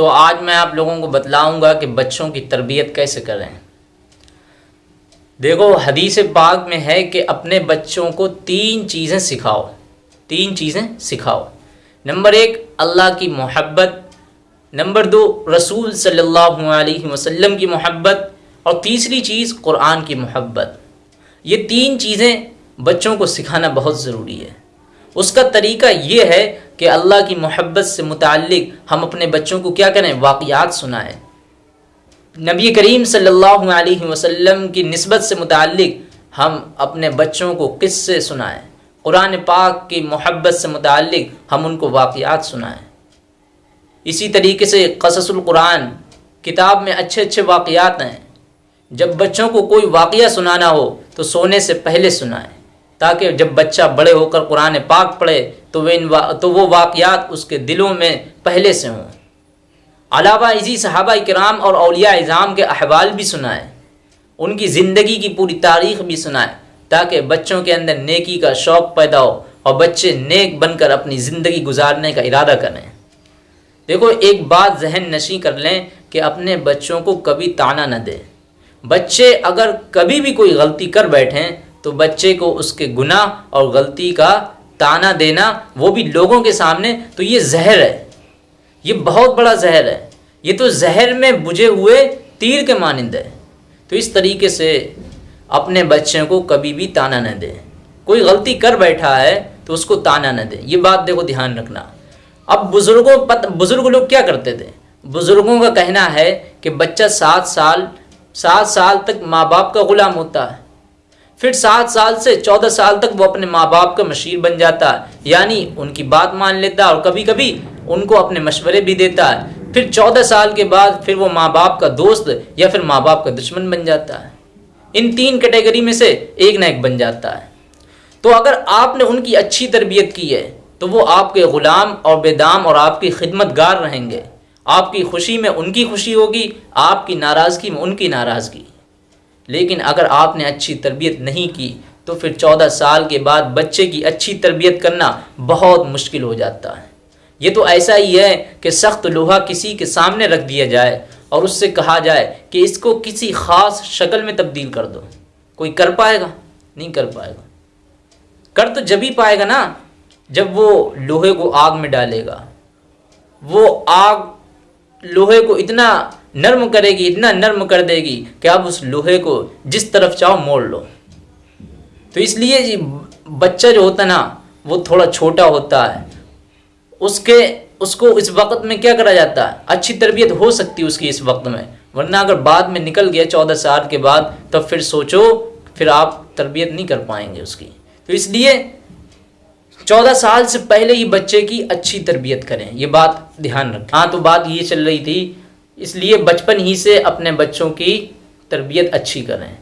तो आज मैं आप लोगों को बतलाऊँगा कि बच्चों की तरबियत कैसे करें। देखो, हदीस पाक में है कि अपने बच्चों को तीन चीज़ें सिखाओ। तीन चीज़ें सिखाओ। नंबर एक, अल्लाह की मोहब्बत। नंबर दो, रसूल सल्लल्लाहु अलैहि वसल्लम की मोहब्बत। और तीसरी चीज़ कुरान की मोहब्बत। ये तीन चीज़ें बच्चों को सिखाना बहुत ज़रूरी है। उसका तरीका ये है कि अल्लाह की मोहब्बत से मुतक़ हम अपने बच्चों को क्या करें? वाक़ात सुनाएँ। नबी करीम सल्लल्लाहु अलैहि वसल्लम की नस्बत से मुतक़ हम अपने बच्चों को किस्से सुनाएँ। कुरान पाक की मोहब्बत से मुतक़ हम उनको वाक़ात सुनाएँ। इसी तरीके से कससुल्कुरान किताब में अच्छे अच्छे वाक़ात हैं। जब बच्चों को कोई वाक़ सुनाना हो तो सोने से पहले सुनाएँ, ताकि जब बच्चा बड़े होकर कुरान पाक पढ़े तो वे इन तो वो वाक़ात उसके दिलों में पहले से हों। अलावा इसी सहाबा कराम और अलिया इज़ाम के अहवाल भी सुनाएँ। उनकी ज़िंदगी की पूरी तारीख़ भी सुनाएँ, ताकि बच्चों के अंदर नेकी का शौक़ पैदा हो और बच्चे नेक बनकर अपनी ज़िंदगी गुजारने का इरादा करें। देखो, एक बात जहन नशी कर लें कि अपने बच्चों को कभी ताना न दें। बच्चे अगर कभी भी कोई गलती कर बैठें तो बच्चे को उसके गुनाह और गलती का ताना देना, वो भी लोगों के सामने तो ये जहर है। ये बहुत बड़ा जहर है। ये तो जहर में बुझे हुए तीर के मानंद है। तो इस तरीके से अपने बच्चे को कभी भी ताना न दें। कोई गलती कर बैठा है तो उसको ताना न दें। ये बात देखो ध्यान रखना। अब बुज़ुर्गों पत बुज़ुर्ग लोग क्या करते थे? बुज़ुर्गों का कहना है कि बच्चा सात साल सात साल तक माँ बाप का ग़ुलाम होता है। फिर सात साल से चौदह साल तक वो अपने माँ बाप का मशीर बन जाता है। यानी उनकी बात मान लेता है और कभी कभी उनको अपने मशवरे भी देता है। फिर चौदह साल के बाद फिर वो माँ बाप का दोस्त या फिर माँ बाप का दुश्मन बन जाता है। इन तीन कैटेगरी में से एक ना एक बन जाता है। तो अगर आपने उनकी अच्छी तरबियत की है तो वो आपके ग़ुलाम और बेदाम और आपकी खिदमतगार रहेंगे। आपकी खुशी में उनकी खुशी होगी, आपकी नाराज़गी में उनकी नाराज़गी। लेकिन अगर आपने अच्छी तरबियत नहीं की तो फिर चौदह साल के बाद बच्चे की अच्छी तरबियत करना बहुत मुश्किल हो जाता है। ये तो ऐसा ही है कि सख्त लोहा किसी के सामने रख दिया जाए और उससे कहा जाए कि इसको किसी ख़ास शक्ल में तब्दील कर दो। कोई कर पाएगा? नहीं कर पाएगा। कर तो जब ही पाएगा ना, जब वो लोहे को आग में डालेगा। वो आग, लोहे को इतना नर्म करेगी, इतना नर्म कर देगी कि आप उस लोहे को जिस तरफ़ चाहो मोड़ लो। तो इसलिए जी बच्चा जो होता ना, वो थोड़ा छोटा होता है। उसके, उसको इस वक्त में क्या करा जाता है? अच्छी तरबियत हो सकती है उसकी इस वक्त में। वरना अगर बाद में निकल गया चौदह साल के बाद, तब फिर सोचो, फिर आप तरबियत नहीं कर पाएँगे उसकी। तो इसलिए चौदह साल से पहले ही बच्चे की अच्छी तरबियत करें। ये बात ध्यान रखें। हाँ तो बात ये चल रही थी इसलिए बचपन ही से अपने बच्चों की तरबियत अच्छी करें।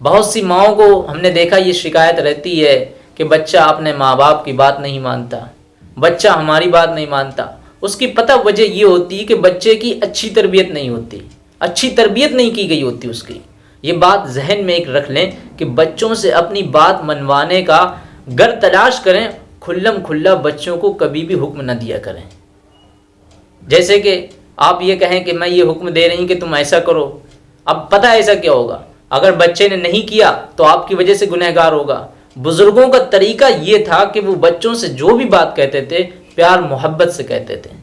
बहुत सी माओ को हमने देखा ये शिकायत रहती है कि बच्चा अपने माँ बाप की बात नहीं मानता, बच्चा हमारी बात नहीं मानता। उसकी पता वजह ये होती है कि बच्चे की अच्छी तरबियत नहीं होती, अच्छी तरबियत नहीं की गई होती उसकी। ये बात जहन में एक रख लें कि बच्चों से अपनी बात मनवाने का गर तलाश करें, खुल्लम खुल्ला बच्चों को कभी भी हुक्म न दिया करें। जैसे कि आप ये कहें कि मैं ये हुक्म दे रही कि तुम ऐसा करो। अब पता ऐसा क्या होगा? अगर बच्चे ने नहीं किया तो आपकी वजह से गुनहगार होगा। बुज़ुर्गों का तरीका ये था कि वो बच्चों से जो भी बात कहते थे, प्यार, मोहब्बत से कहते थे।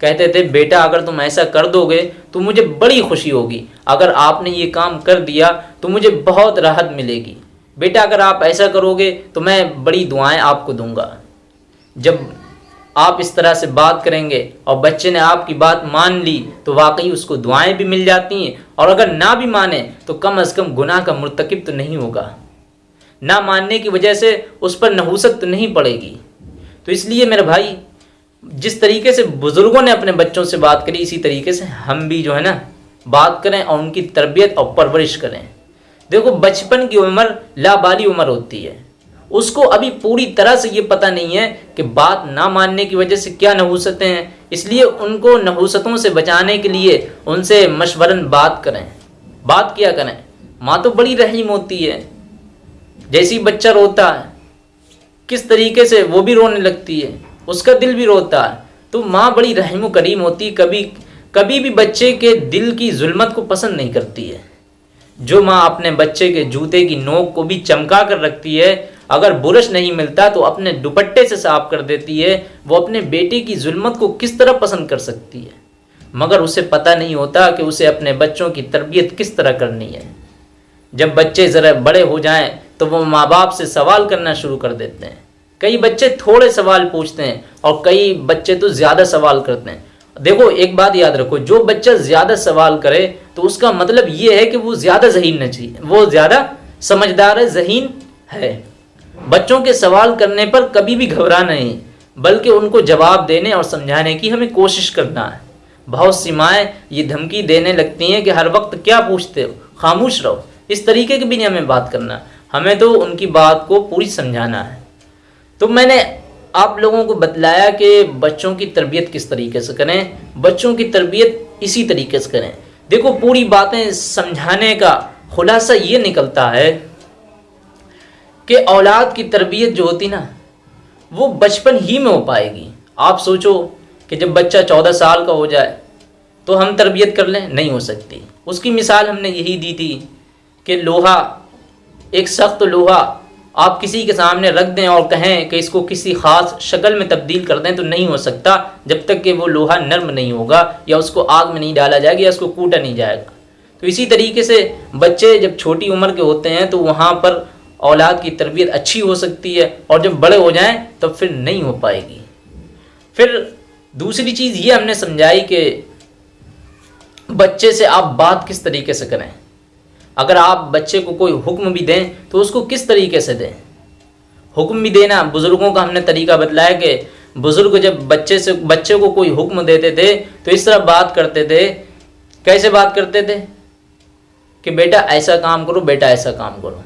कहते थे, बेटा, अगर तुम ऐसा कर दोगे तो मुझे बड़ी खुशी होगी। अगर आपने ये काम कर दिया तो मुझे बहुत राहत मिलेगी। बेटा, अगर आप ऐसा करोगे तो मैं बड़ी दुआएँ आपको दूँगा। जब आप इस तरह से बात करेंगे और बच्चे ने आपकी बात मान ली तो वाकई उसको दुआएँ भी मिल जाती हैं। और अगर ना भी माने तो कम अज़ कम गुनाह का मरतकब तो नहीं होगा। ना मानने की वजह से उस पर नहूसत तो नहीं पड़ेगी। तो इसलिए मेरे भाई, जिस तरीके से बुज़ुर्गों ने अपने बच्चों से बात करी, इसी तरीके से हम भी जो है ना, बात करें और उनकी तरबियत और परवरिश करें। देखो, बचपन की उम्र लाबाली उम्र होती है। उसको अभी पूरी तरह से ये पता नहीं है कि बात ना मानने की वजह से क्या नहूसतें हैं। इसलिए उनको नहूसतों से बचाने के लिए उनसे मशवरन बात करें। बात किया करें? माँ तो बड़ी रहीम होती है। जैसी बच्चा रोता है, किस तरीके से वो भी रोने लगती है, उसका दिल भी रोता है। तो माँ बड़ी रहम करीम होती, कभी कभी भी बच्चे के दिल की जुल्मत को पसंद नहीं करती है। जो माँ अपने बच्चे के जूते की नोक को भी चमका कर रखती है अगर बुरश नहीं मिलता तो अपने दुपट्टे से साफ़ कर देती है, वो अपने बेटे की जुल्मत को किस तरह पसंद कर सकती है? मगर उसे पता नहीं होता कि उसे अपने बच्चों की तरबियत किस तरह करनी है। जब बच्चे ज़रा बड़े हो जाएँ तो वो माँ बाप से सवाल करना शुरू कर देते हैं। कई बच्चे थोड़े सवाल पूछते हैं और कई बच्चे तो ज़्यादा सवाल करते हैं। देखो, एक बात याद रखो, जो बच्चा ज़्यादा सवाल करे तो उसका मतलब ये है कि वो ज़्यादा जहीन न चाहिए वो ज़्यादा समझदार, जहीन है। बच्चों के सवाल करने पर कभी भी घबरा नहीं, बल्कि उनको जवाब देने और समझाने की हमें कोशिश करना है। बहुत सी माएँ ये धमकी देने लगती हैं कि हर वक्त क्या पूछते हो? खामोश रहो। इस तरीके की भी नहीं हमें बात करना। हमें तो उनकी बात को पूरी समझाना है। तो मैंने आप लोगों को बतलाया कि बच्चों की तरबियत किस तरीके से करें? बच्चों की तरबियत इसी तरीके से करें। देखो, पूरी बातें समझाने का खुलासा ये निकलता है कि औलाद की तरबियत जो होती ना, वो बचपन ही में हो पाएगी। आप सोचो कि जब बच्चा चौदह साल का हो जाए तो हम तरबियत कर लें? नहीं हो सकती। उसकी मिसाल हमने यही दी थी कि लोहा, एक सख्त लोहा, आप किसी के सामने रख दें और कहें कि इसको किसी ख़ास शक्ल में तब्दील कर दें तो नहीं हो सकता, जब तक कि वो लोहा नर्म नहीं होगा, या उसको आग में नहीं डाला जाएगा, या उसको कूटा नहीं जाएगा। तो इसी तरीके से बच्चे जब छोटी उम्र के होते हैं तो वहाँ पर औलाद की तरबियत अच्छी हो सकती है और जब बड़े हो जाएँ, तब फिर नहीं हो पाएगी। फिर दूसरी चीज़ ये हमने समझाई कि बच्चे से आप बात किस तरीके से करें। अगर आप बच्चे को कोई हुक्म भी दें तो उसको किस तरीके से दें? हुक्म भी देना, बुज़ुर्गों का हमने तरीका बतलाया कि बुज़ुर्ग जब बच्चे से, बच्चे को कोई हुक्म देते थे तो इस तरह बात करते थे। कैसे बात करते थे? कि बेटा ऐसा काम करो, बेटा ऐसा काम करो।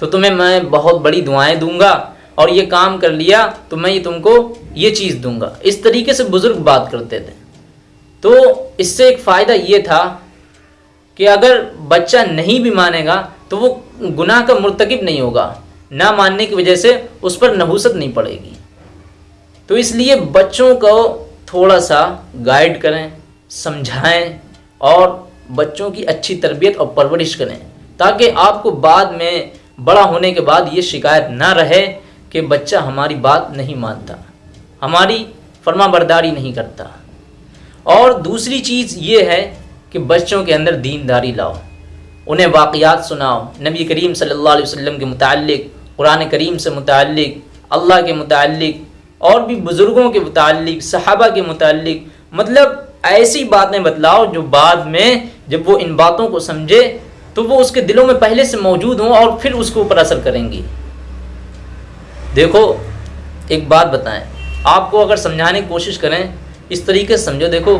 तो तुम्हें मैं बहुत बड़ी दुआएँ दूँगा और ये काम कर लिया तो मैं ये तुमको ये चीज़ दूँगा। इस तरीके से बुज़ुर्ग बात करते थे। तो इससे एक फ़ायदा ये था कि अगर बच्चा नहीं भी मानेगा तो वो गुनाह का मुर्तकब नहीं होगा। ना मानने की वजह से उस पर नहूसत नहीं पड़ेगी। तो इसलिए बच्चों को थोड़ा सा गाइड करें, समझाएँ और बच्चों की अच्छी तरबियत और परवरिश करें ताकि आपको बाद में बड़ा होने के बाद ये शिकायत ना रहे कि बच्चा हमारी बात नहीं मानता, हमारी फर्मा बरदारी नहीं करता। और दूसरी चीज़ ये है कि बच्चों के अंदर दीनदारी लाओ, उन्हें वाक़ात सुनाओ। नबी करीम सल्लल्लाहु अलैहि वसल्लम के मुतालिक कुरान करीम से मुतालिक अल्लाह के मुतालिक और भी बुज़ुर्गों के मुतालिक सहाबा के मुतालिक मतलब ऐसी बातें बतलाओ जो बाद में जब वो इन बातों को समझे तो वो उसके दिलों में पहले से मौजूद हों और फिर उसके ऊपर असर करेंगी। देखो, एक बात बताएँ। आपको अगर समझाने की कोशिश करें, इस तरीके से समझो। देखो,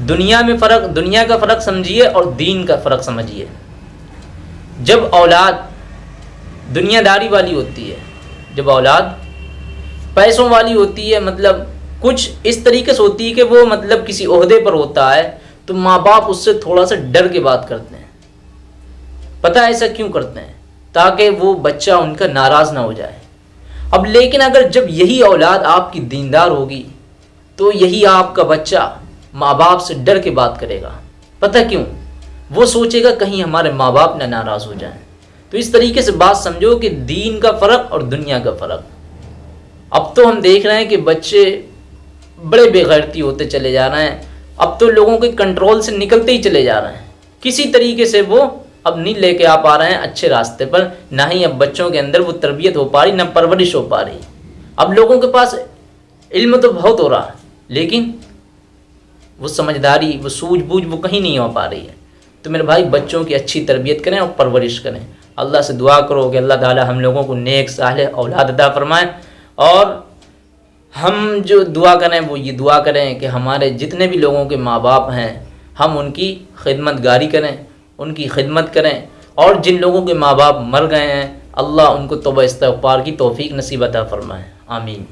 दुनिया में फ़र्क, दुनिया का फ़र्क समझिए और दीन का फ़र्क समझिए। जब औलाद दुनियादारी वाली होती है, जब औलाद पैसों वाली होती है मतलब कुछ इस तरीके से होती है कि वो मतलब किसी अहदे पर होता है तो माँ बाप उससे थोड़ा सा डर के बात करते हैं। पता है ऐसा क्यों करते हैं? ताकि वो बच्चा उनका नाराज़ ना हो जाए। अब लेकिन अगर जब यही औलाद आपकी दीनदार होगी तो यही आपका बच्चा माँ बाप से डर के बात करेगा। पता क्यों? वो सोचेगा कहीं हमारे माँ बाप ना नाराज़ हो जाए। तो इस तरीके से बात समझो कि दीन का फ़र्क और दुनिया का फ़र्क। अब तो हम देख रहे हैं कि बच्चे बड़े बेगैरती होते चले जा रहे हैं। अब तो लोगों के कंट्रोल से निकलते ही चले जा रहे हैं। किसी तरीके से वो अब नहीं लेके आ पा रहे हैं अच्छे रास्ते पर, ना ही अब बच्चों के अंदर वो तरबियत हो पा रही, ना परवरिश हो पा रही। अब लोगों के पास इल्म तो बहुत हो रहा है, लेकिन वो समझदारी, वो सूझबूझ वो कहीं नहीं हो पा रही है। तो मेरे भाई, बच्चों की अच्छी तरबियत करें और परवरिश करें। अल्लाह से दुआ करो कि अल्लाह ताला हम लोगों को नेक, साल औलाद अदा फरमाए। और हम जो दुआ करें, वो ये दुआ करें कि हमारे जितने भी लोगों के माँ बाप हैं, हम उनकी खिदमत गारी करें। उनकी खिदमत करें। और जिन लोगों के माँ बाप मर गए हैं, अल्लाह उनको तोबा इस्तफ़ार की तोफ़ी नसीबत फ़रमाएँ। आमीन।